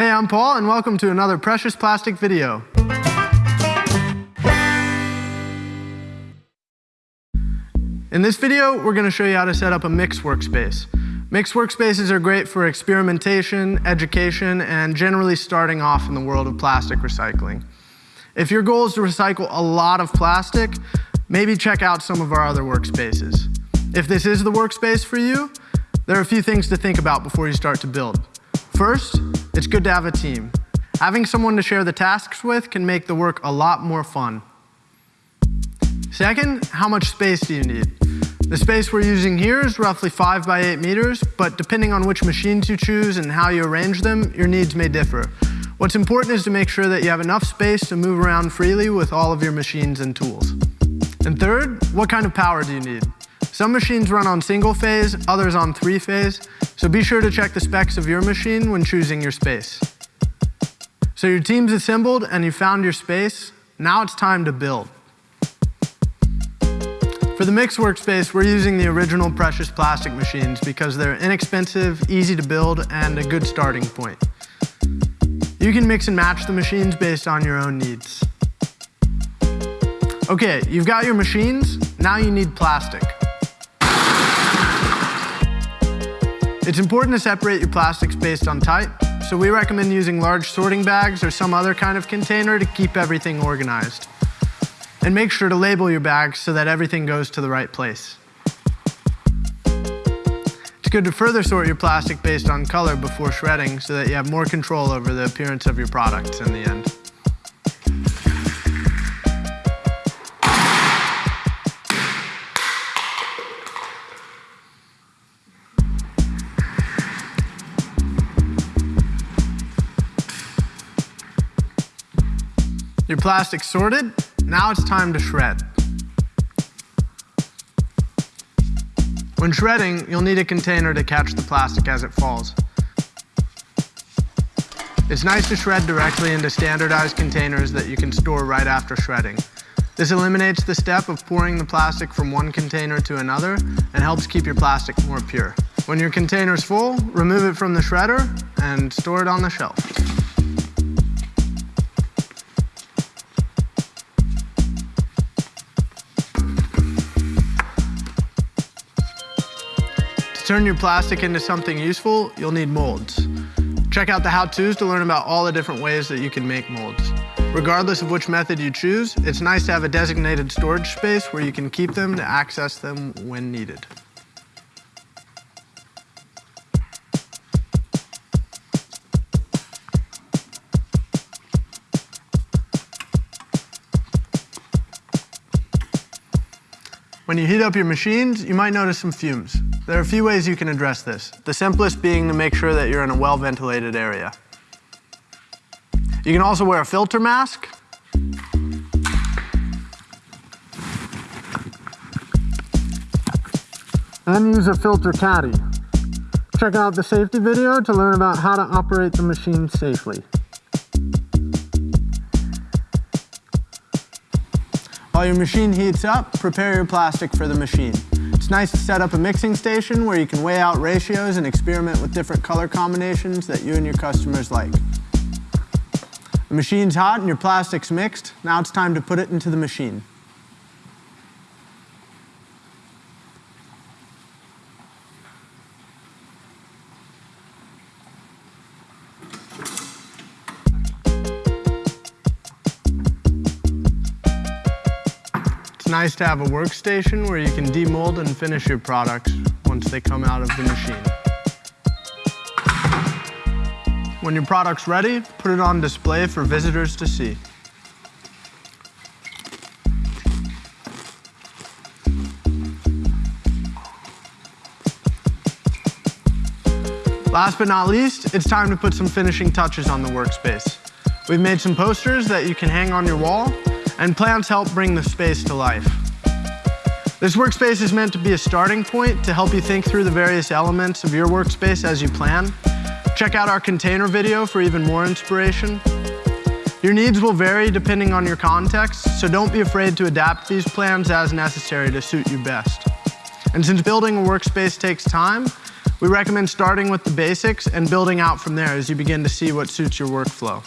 Hey, I'm Paul, and welcome to another Precious Plastic video. In this video, we're going to show you how to set up a mixed workspace. Mixed workspaces are great for experimentation, education, and generally starting off in the world of plastic recycling. If your goal is to recycle a lot of plastic, maybe check out some of our other workspaces. If this is the workspace for you, there are a few things to think about before you start to build. First, it's good to have a team. Having someone to share the tasks with can make the work a lot more fun. Second, how much space do you need? The space we're using here is roughly 5 by 8 meters, but depending on which machines you choose and how you arrange them, your needs may differ. What's important is to make sure that you have enough space to move around freely with all of your machines and tools. And third, what kind of power do you need? Some machines run on single phase, others on three phase, so be sure to check the specs of your machine when choosing your space. So your team's assembled and you found your space, now it's time to build. For the mix workspace, we're using the original precious plastic machines because they're inexpensive, easy to build, and a good starting point. You can mix and match the machines based on your own needs. Okay, you've got your machines, now you need plastic. It's important to separate your plastics based on type, so we recommend using large sorting bags or some other kind of container to keep everything organized. And make sure to label your bags so that everything goes to the right place. It's good to further sort your plastic based on color before shredding so that you have more control over the appearance of your products in the end. Your plastic sorted, now it's time to shred. When shredding, you'll need a container to catch the plastic as it falls. It's nice to shred directly into standardized containers that you can store right after shredding. This eliminates the step of pouring the plastic from one container to another and helps keep your plastic more pure. When your container is full, remove it from the shredder and store it on the shelf. Turn your plastic into something useful, you'll need molds. Check out the how-tos to learn about all the different ways that you can make molds. Regardless of which method you choose, it's nice to have a designated storage space where you can keep them to access them when needed. When you heat up your machines, you might notice some fumes. There are a few ways you can address this, the simplest being to make sure that you're in a well-ventilated area. You can also wear a filter mask. And use a filter caddy. Check out the safety video to learn about how to operate the machine safely. While your machine heats up, prepare your plastic for the machine. It's nice to set up a mixing station where you can weigh out ratios and experiment with different color combinations that you and your customers like. The machine's hot and your plastic's mixed. Now it's time to put it into the machine. Nice to have a workstation where you can demold and finish your products once they come out of the machine. When your product's ready, put it on display for visitors to see. Last but not least, it's time to put some finishing touches on the workspace. We've made some posters that you can hang on your wall and plants help bring the space to life. This workspace is meant to be a starting point to help you think through the various elements of your workspace as you plan. Check out our container video for even more inspiration. Your needs will vary depending on your context, so don't be afraid to adapt these plans as necessary to suit you best. And since building a workspace takes time, We recommend starting with the basics and building out from there as you begin to see what suits your workflow.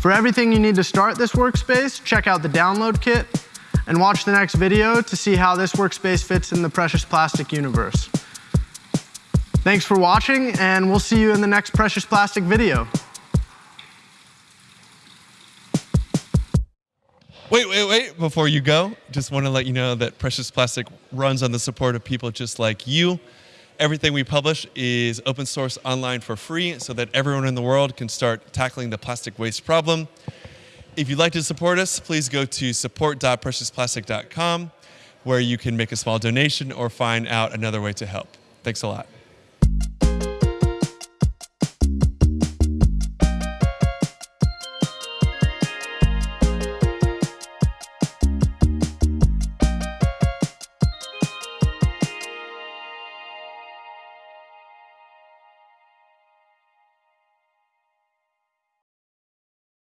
For everything you need to start this workspace, check out the download kit and watch the next video to see how this workspace fits in the Precious Plastic universe. Thanks for watching, and we'll see you in the next Precious Plastic video. Wait, wait, wait. Before you go, just want to let you know that Precious Plastic runs on the support of people just like you. Everything we publish is open source online for free so that everyone in the world can start tackling the plastic waste problem. If you'd like to support us, please go to support.preciousplastic.com where you can make a small donation or find out another way to help. Thanks a lot.